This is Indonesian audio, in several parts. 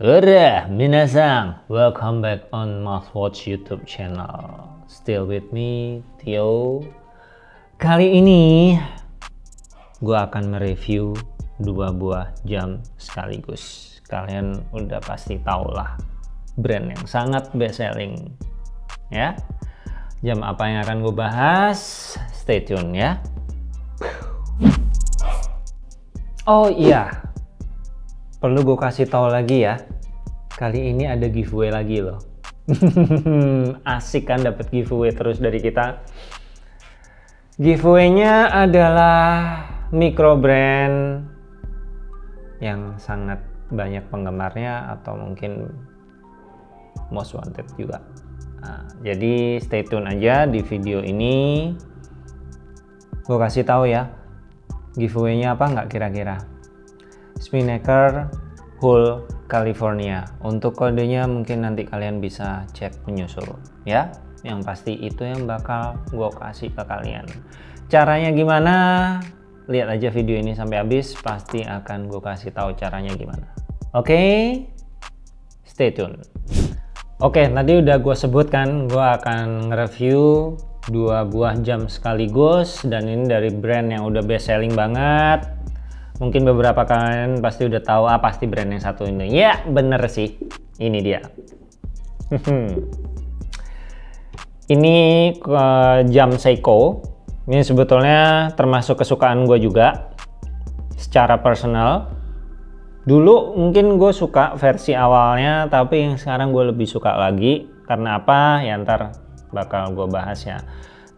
Ura, minasang, welcome back on Mouthwatch YouTube channel. Still with me, Theo. Kali ini, gue akan mereview dua buah jam sekaligus. Kalian udah pasti tau lah, brand yang sangat best selling. Ya, jam apa yang akan gue bahas? Stay tune ya. Oh iya, perlu gue kasih tahu lagi ya kali ini ada giveaway lagi loh. Asik kan dapat giveaway terus dari kita. Giveaway-nya adalah micro brand yang sangat banyak penggemarnya atau mungkin most wanted juga. Nah, jadi stay tune aja di video ini. Gue kasih tahu ya giveaway-nya apa nggak kira-kira Spinnaker Hull California. Untuk kodenya mungkin nanti kalian bisa cek menyusul ya. Yang pasti itu yang bakal gue kasih ke kalian. Caranya gimana? Lihat aja video ini sampai habis pasti akan gue kasih tahu caranya gimana. Oke? Okay? stay tune. Oke okay, tadi udah gue sebutkan gue akan nge-review dua buah jam sekaligus dan ini dari brand yang udah best selling banget Mungkin beberapa kalian pasti udah tahu ah pasti brand yang satu ini. Ya, bener sih. Ini dia. ini uh, jam Seiko. Ini sebetulnya termasuk kesukaan gue juga secara personal. Dulu mungkin gue suka versi awalnya, tapi yang sekarang gue lebih suka lagi. Karena apa? Ya ntar bakal gue bahas ya.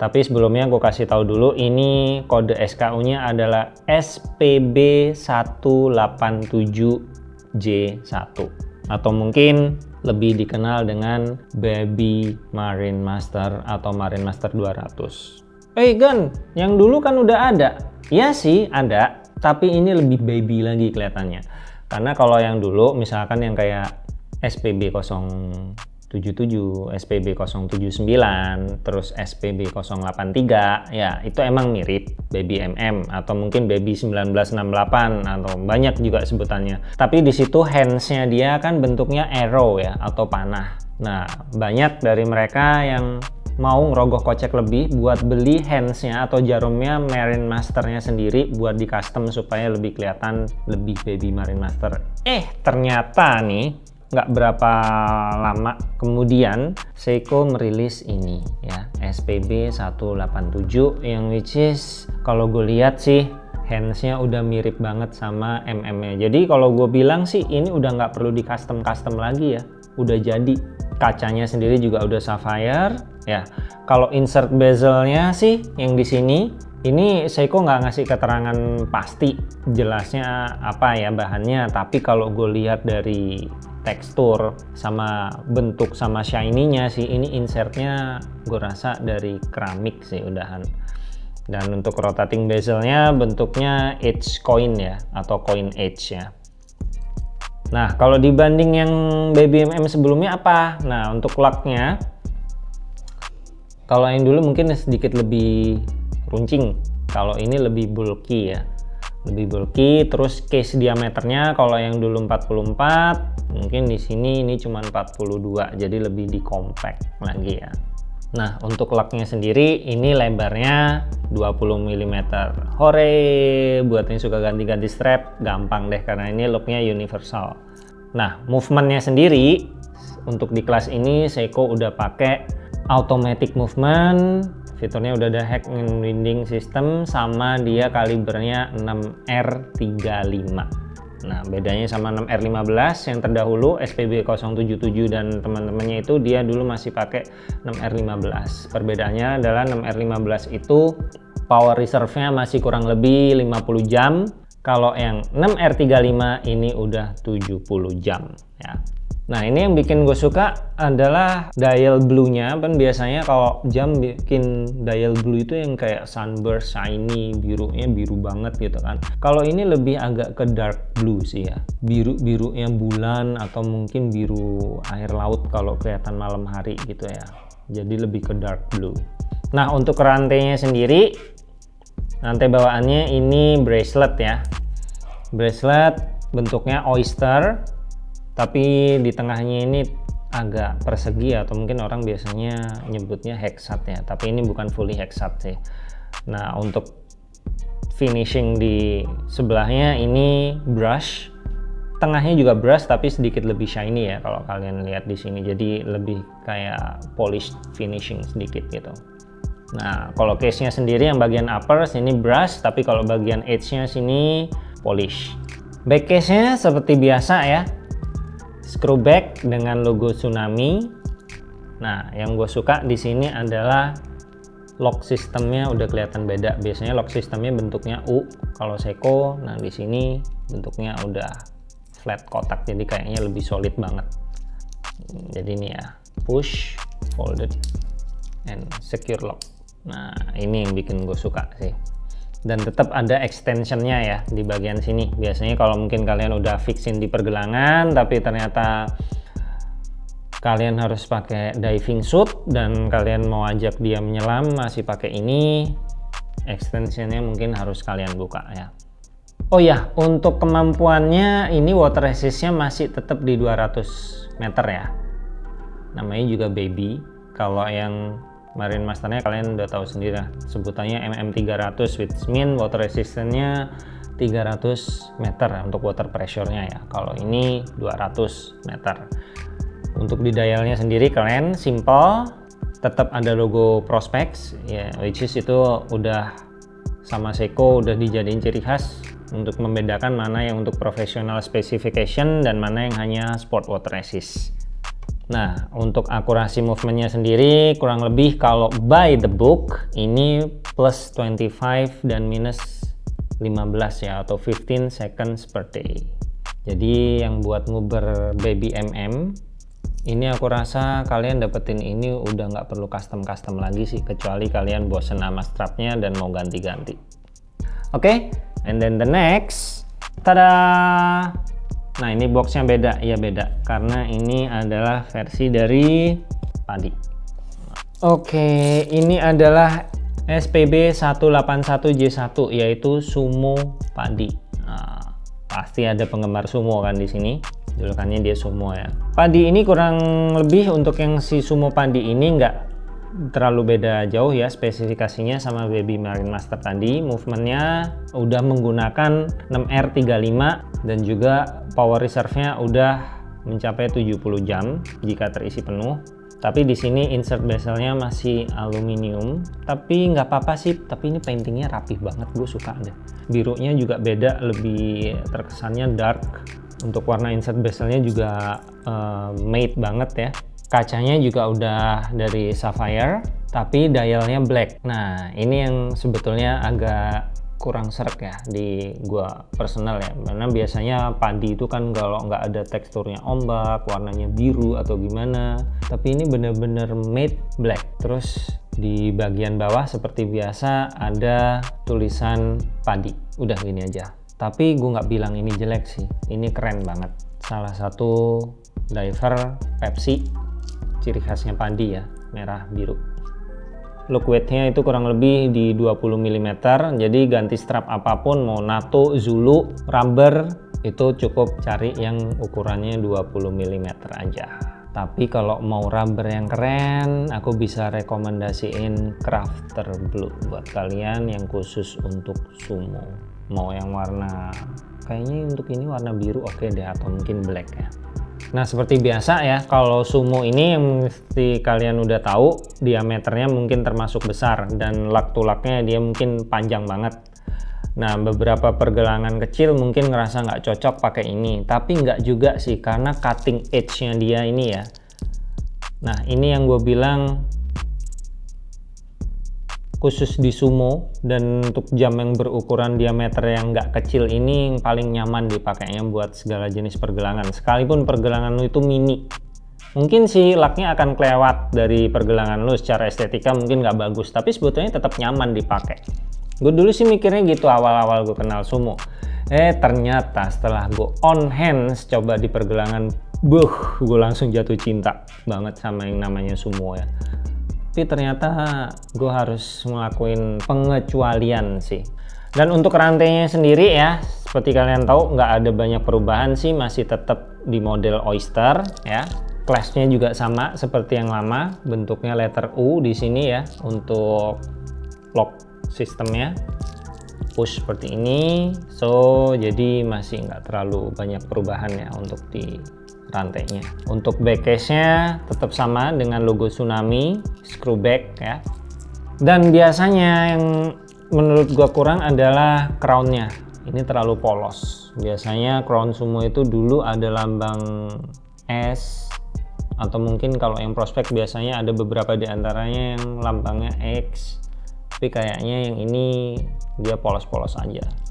Tapi sebelumnya gue kasih tahu dulu ini kode SKU-nya adalah SPB187J1 atau mungkin lebih dikenal dengan Baby Marine Master atau Marine Master 200. Eh hey, Gan, yang dulu kan udah ada. Iya sih ada, tapi ini lebih baby lagi kelihatannya. Karena kalau yang dulu misalkan yang kayak SPB 0 77, SPB 079, terus SPB 083, ya itu emang mirip Baby MM atau mungkin Baby 1968 atau banyak juga sebutannya. Tapi di situ handsnya dia kan bentuknya arrow ya atau panah. Nah banyak dari mereka yang mau ngerogoh kocek lebih buat beli handsnya atau jarumnya Marine Masternya sendiri buat di custom supaya lebih kelihatan lebih baby Marine Master. Eh ternyata nih nggak berapa lama kemudian Seiko merilis ini ya SPB 187 yang which is kalau gue lihat sih handsnya udah mirip banget sama MM nya jadi kalau gue bilang sih ini udah nggak perlu di custom custom lagi ya. Udah jadi. Kacanya sendiri juga udah sapphire ya. Kalau insert bezelnya sih yang di sini ini Seiko nggak ngasih keterangan pasti jelasnya apa ya bahannya. Tapi kalau gue lihat dari tekstur sama bentuk sama shiny-nya sih. Ini insertnya gue rasa dari keramik sih udahan. Dan untuk rotating bezelnya bentuknya edge coin ya atau coin edge ya. Nah kalau dibanding yang BBMM sebelumnya apa? Nah untuk locknya kalau yang dulu mungkin sedikit lebih runcing. Kalau ini lebih bulky ya lebih bulky terus case diameternya kalau yang dulu 44 mungkin di sini ini cuma 42 jadi lebih di compact lagi ya. Nah untuk laknya sendiri ini lebarnya 20 mm hore buat yang suka ganti-ganti strap gampang deh karena ini looknya universal. Nah movementnya sendiri untuk di kelas ini Seiko udah pakai automatic movement fiturnya udah ada hack and winding system sama dia kalibernya 6R35 nah bedanya sama 6R15 yang terdahulu SPB 077 dan teman-temannya itu dia dulu masih pakai 6R15 perbedaannya adalah 6R15 itu power reserve-nya masih kurang lebih 50 jam. Kalau yang 6R35 ini udah 70 jam ya Nah ini yang bikin gue suka adalah dial blue-nya kan biasanya kalau jam bikin dial blue itu yang kayak sunburst, shiny, birunya biru banget gitu kan. Kalau ini lebih agak ke dark blue sih ya. Biru-biru yang bulan atau mungkin biru air laut kalau kelihatan malam hari gitu ya. Jadi lebih ke dark blue. Nah untuk rantainya sendiri, rantai bawaannya ini bracelet ya. Bracelet bentuknya oyster tapi di tengahnya ini agak persegi atau mungkin orang biasanya nyebutnya hexat ya. Tapi ini bukan fully hexat sih. Nah untuk finishing di sebelahnya ini brush. Tengahnya juga brush tapi sedikit lebih shiny ya kalau kalian lihat di sini. Jadi lebih kayak polish finishing sedikit gitu. Nah kalau case nya sendiri yang bagian upper sini brush. Tapi kalau bagian edge nya sini polish. Back case nya seperti biasa ya screw back dengan logo tsunami. Nah yang gue suka di sini adalah lock sistemnya udah kelihatan beda. Biasanya lock sistemnya bentuknya U kalau Seiko. Nah di sini bentuknya udah flat kotak jadi kayaknya lebih solid banget. Jadi ini ya push folded and secure lock. Nah ini yang bikin gue suka sih dan tetap ada extensionnya ya di bagian sini. Biasanya kalau mungkin kalian udah fixin di pergelangan tapi ternyata kalian harus pakai diving suit dan kalian mau ajak dia menyelam masih pakai ini extensionnya mungkin harus kalian buka ya. Oh ya untuk kemampuannya ini water resistnya masih tetap di 200 meter ya. Namanya juga baby. Kalau yang Marine Masternya kalian udah tahu sendiri lah sebutannya MM300 which mean water resistance-nya 300 meter untuk water pressure-nya ya. Kalau ini 200 meter. Untuk di dialnya sendiri keren simple tetap ada logo Prospex ya which is itu udah sama Seiko udah dijadiin ciri khas untuk membedakan mana yang untuk professional specification dan mana yang hanya sport water resist Nah, untuk akurasi movementnya sendiri kurang lebih kalau by the book ini plus 25 dan minus 15 ya atau 15 seconds per day. Jadi yang buat nguber baby MM ini aku rasa kalian dapetin ini udah nggak perlu custom-custom lagi sih kecuali kalian bosen nama strapnya dan mau ganti-ganti. Oke, okay? and then the next, tada! Nah ini boxnya beda, ya beda karena ini adalah versi dari padi. Oke, ini adalah SPB 181J1 yaitu sumo padi. Nah, pasti ada penggemar sumo kan di sini. Julukannya dia sumo ya. Padi ini kurang lebih untuk yang si sumo padi ini nggak terlalu beda jauh ya spesifikasinya sama Baby Marine Master tadi. Movementnya udah menggunakan 6R35 dan juga power reserve-nya udah mencapai 70 jam jika terisi penuh. Tapi di sini insert bezelnya masih aluminium. Tapi nggak apa-apa sih tapi ini paintingnya rapih banget gue suka deh birunya juga beda lebih terkesannya dark. Untuk warna insert bezelnya juga uh, matte banget ya kacanya juga udah dari sapphire tapi dialnya black. Nah ini yang sebetulnya agak kurang serak ya di gua personal ya. Karena biasanya padi itu kan kalau nggak ada teksturnya ombak warnanya biru atau gimana tapi ini bener-bener matte black. Terus di bagian bawah seperti biasa ada tulisan padi. Udah gini aja. Tapi gue nggak bilang ini jelek sih. Ini keren banget. Salah satu diver Pepsi ciri khasnya padi ya merah biru. Look weightnya itu kurang lebih di 20 mm jadi ganti strap apa pun mau NATO, Zulu, rubber itu cukup cari yang ukurannya 20 mm aja. Tapi kalau mau rubber yang keren aku bisa rekomendasiin Crafter Blue buat kalian yang khusus untuk sumo. Mau yang warna kayaknya untuk ini warna biru oke okay deh atau mungkin black ya Nah seperti biasa ya kalau sumo ini yang mesti kalian udah tahu diameternya mungkin termasuk besar dan lak tulaknya dia mungkin panjang banget. Nah beberapa pergelangan kecil mungkin ngerasa nggak cocok pakai ini tapi nggak juga sih karena cutting edge-nya dia ini ya. Nah ini yang gue bilang khusus di sumo dan untuk jam yang berukuran diameter yang nggak kecil ini yang paling nyaman dipakainya buat segala jenis pergelangan. Sekalipun pergelangan lu itu mini mungkin si laknya akan kelewat dari pergelangan lu secara estetika mungkin nggak bagus tapi sebetulnya tetap nyaman dipakai. Gue dulu sih mikirnya gitu awal-awal gue kenal sumo. Eh ternyata setelah gue on hands coba di pergelangan buh gue langsung jatuh cinta banget sama yang namanya sumo ya tapi ternyata gue harus ngelakuin pengecualian sih dan untuk rantainya sendiri ya seperti kalian tahu nggak ada banyak perubahan sih masih tetap di model Oyster ya. Clashnya juga sama seperti yang lama, bentuknya letter U di sini ya untuk lock sistemnya push seperti ini so jadi masih nggak terlalu banyak perubahan ya untuk di rantainya. Untuk back case nya tetap sama dengan logo tsunami screw back ya. Dan biasanya yang menurut gua kurang adalah crownnya. Ini terlalu polos. Biasanya crown sumo itu dulu ada lambang S atau mungkin kalau yang prospek biasanya ada beberapa di antaranya yang lambangnya X. Tapi kayaknya yang ini dia polos-polos aja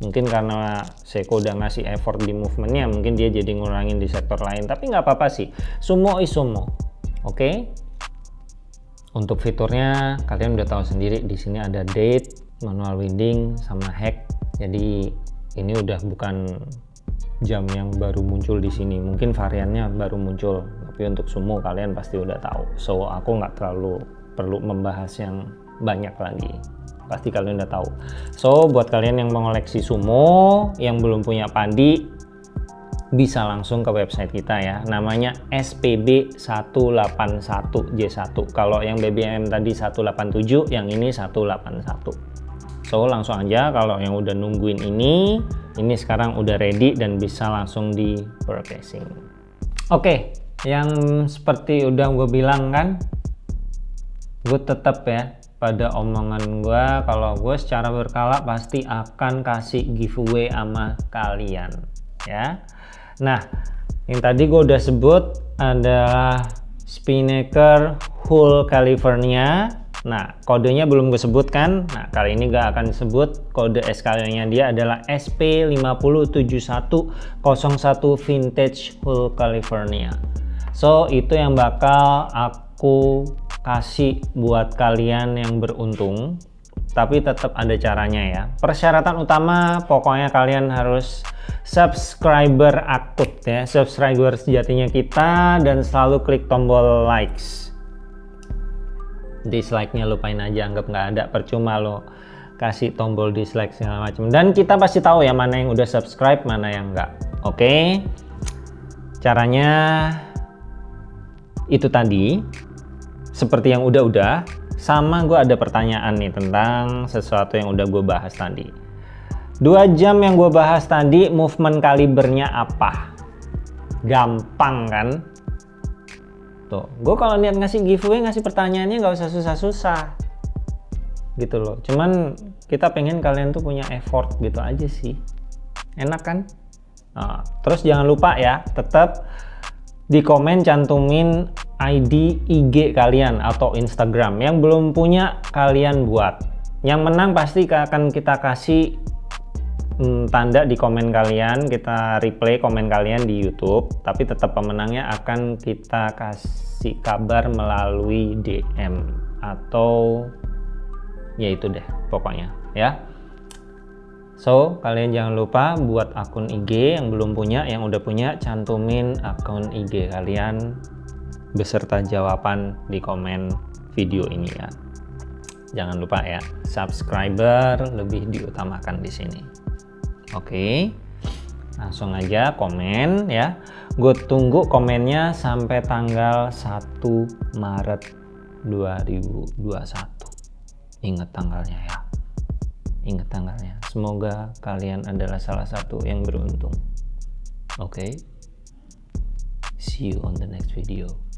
mungkin karena Seiko udah ngasih effort di movementnya mungkin dia jadi ngurangin di sektor lain. Tapi nggak apa-apa sih. Sumo is sumo. Oke? Okay? untuk fiturnya kalian udah tahu sendiri di sini ada date manual winding sama hack. Jadi ini udah bukan jam yang baru muncul di sini. Mungkin variannya baru muncul. Tapi untuk sumo kalian pasti udah tahu. So aku nggak terlalu perlu membahas yang banyak lagi pasti kalian udah tahu. So buat kalian yang mengoleksi sumo yang belum punya pandi bisa langsung ke website kita ya. Namanya SPB 181J1 kalau yang BBM tadi 187 yang ini 181 so langsung aja kalau yang udah nungguin ini ini sekarang udah ready dan bisa langsung di purchasing. Oke okay, yang seperti udah gue bilang kan gue tetap ya pada omongan gue kalau gue secara berkala pasti akan kasih giveaway sama kalian ya. Nah yang tadi gue udah sebut adalah Spinnaker Hull California. Nah kodenya belum gue sebutkan nah kali ini gak akan sebut kode SKL nya dia adalah SP507101 Vintage Hull California. So itu yang bakal aku kasih buat kalian yang beruntung tapi tetap ada caranya ya. Persyaratan utama pokoknya kalian harus subscriber aktif ya. Subscriber sejatinya kita dan selalu klik tombol likes. Dislike nya lupain aja anggap nggak ada percuma lo kasih tombol dislike segala macam dan kita pasti tahu ya mana yang udah subscribe mana yang enggak oke? Okay? caranya itu tadi seperti yang udah-udah sama gue ada pertanyaan nih tentang sesuatu yang udah gue bahas tadi. Dua jam yang gue bahas tadi movement kalibernya apa? Gampang kan? Tuh gue kalau niat ngasih giveaway ngasih pertanyaannya nggak usah susah-susah. Gitu loh. Cuman kita pengen kalian tuh punya effort gitu aja sih. Enak kan? Nah, terus jangan lupa ya tetap di komen cantumin ID IG kalian atau Instagram yang belum punya kalian buat. Yang menang pasti akan kita kasih hmm, tanda di komen kalian kita replay komen kalian di YouTube tapi tetap pemenangnya akan kita kasih kabar melalui DM atau ya itu deh pokoknya ya. So, kalian jangan lupa buat akun IG yang belum punya, yang udah punya, cantumin akun IG kalian beserta jawaban di komen video ini ya. Jangan lupa ya, subscriber lebih diutamakan di sini. Oke, langsung aja komen ya. Gue tunggu komennya sampai tanggal 1 Maret 2021. Ingat tanggalnya ya. Ingat tanggalnya. Semoga kalian adalah salah satu yang beruntung. Oke. See you on the next video.